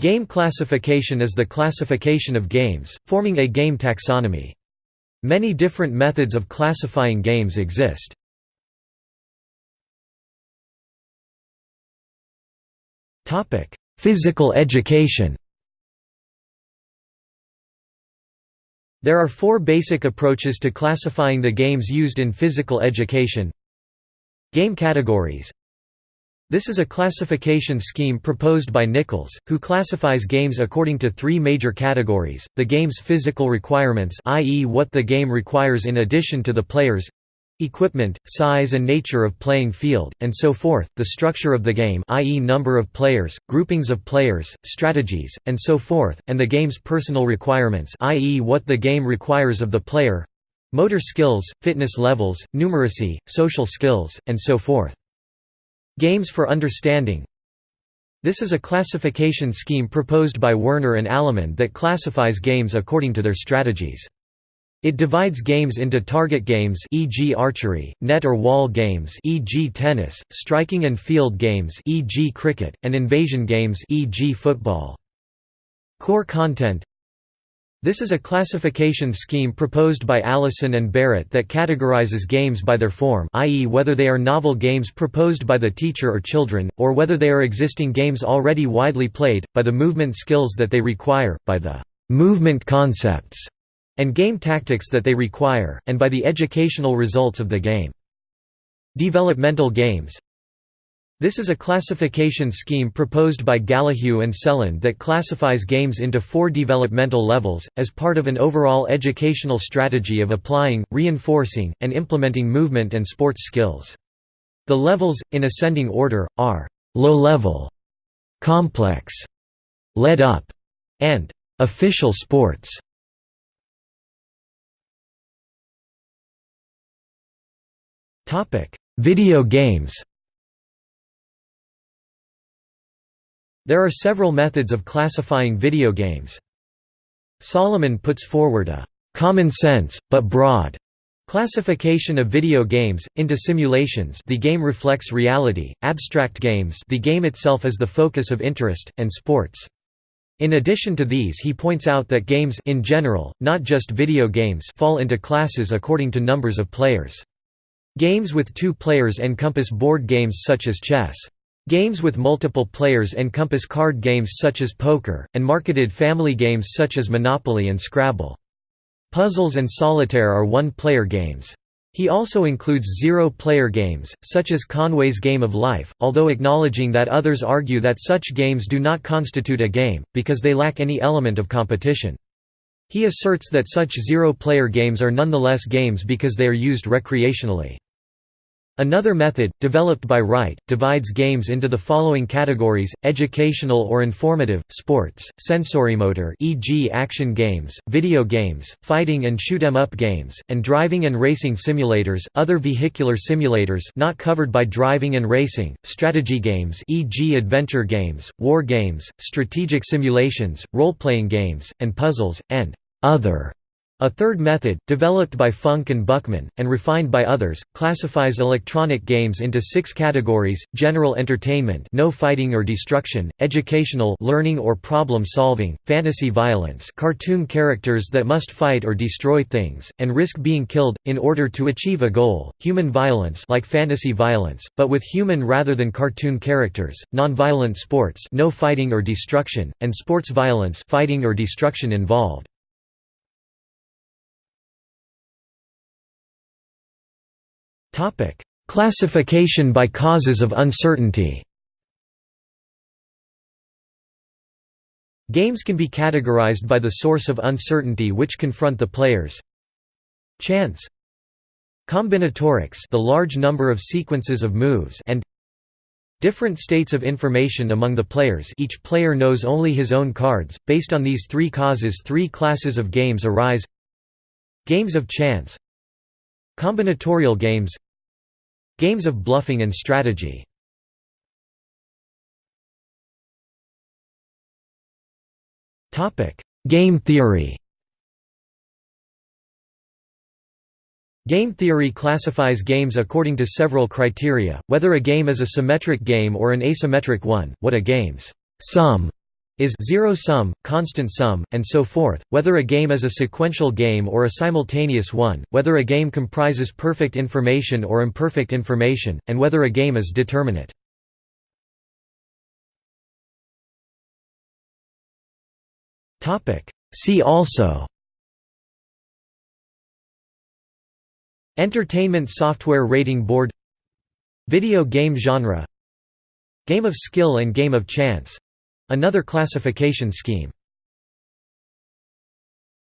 Game classification is the classification of games, forming a game taxonomy. Many different methods of classifying games exist. Physical education There are four basic approaches to classifying the games used in physical education. Game categories This is a classification scheme proposed by Nichols, who classifies games according to three major categories, the game's physical requirements i.e. what the game requires in addition to the players equipment, size and nature of playing field, and so forth, the structure of the game i.e. number of players, groupings of players, strategies, and so forth, and the game's personal requirements i.e. what the game requires of the player motor skills, fitness levels, numeracy, social skills, and so forth. Games for understanding This is a classification scheme proposed by Werner and Almond that classifies games according to their strategies. It divides games into target games e.g. archery, net or wall games e.g. tennis, striking and field games e.g. cricket, and invasion games e.g. football. Core content This is a classification scheme proposed by Allison and Barrett that categorizes games by their form i.e. whether they are novel games proposed by the teacher or children, or whether they are existing games already widely played, by the movement skills that they require, by the movement concepts and game tactics that they require, and by the educational results of the game. Developmental games This is a classification scheme proposed by Gallahue and Cleland that classifies games into four developmental levels, as part of an overall educational strategy of applying, reinforcing, and implementing movement and sports skills. The levels, in ascending order, are low-level, complex, led up, and official sports. Video games There are several methods of classifying video games. Solomon puts forward a «common sense, but broad» Classification of video games into simulations. The game reflects reality. Abstract games. The game itself is the focus of interest and sports. In addition to these, he points out that games in general, not just video games, fall into classes according to numbers of players. Games with two players encompass board games such as chess. Games with multiple players encompass card games such as poker, and marketed family games such as Monopoly and Scrabble. Puzzles and solitaire are one-player games. He also includes zero-player games, such as Conway's Game of Life, although acknowledging that others argue that such games do not constitute a game, because they lack any element of competition. He asserts that such zero-player games are nonetheless games because they are used recreationally. Another method, developed by Wright, divides games into the following categories, educational or informative, sports, sensorimotor e.g. action games, video games, fighting and shoot-em-up games, and driving and racing simulators, other vehicular simulators not covered by driving and racing, strategy games e.g. adventure games, war games, strategic simulations, role-playing games, and puzzles, and other a third method, developed by Funk and Buchman, and refined by others, classifies electronic games into six categories, general entertainment no fighting or destruction, educational learning or problem solving, fantasy violence cartoon characters that must fight or destroy things, and risk being killed, in order to achieve a goal, human violence like fantasy violence, but with human rather than cartoon characters, non-violent sports no fighting or destruction, and sports violence fighting or destruction involved. Classification by causes of uncertainty. Games can be categorized by the source of uncertainty which confront the players. Chance. Combinatorics the large number of sequences of moves and Different states of information among the players. Each player knows only his own cards, based on these three causes three classes of games arise. Games of chance. Combinatorial games Games of bluffing and strategy. Game theory. Game theory classifies games according to several criteria, whether a game is a symmetric game or an asymmetric one, what a game's sum is zero sum, constant sum, and so forth, whether a game is a sequential game or a simultaneous one, whether a game comprises perfect information or imperfect information, and whether a game is determinate. See also Entertainment Software Rating Board Video game genre Game of skill and game of chance Another classification scheme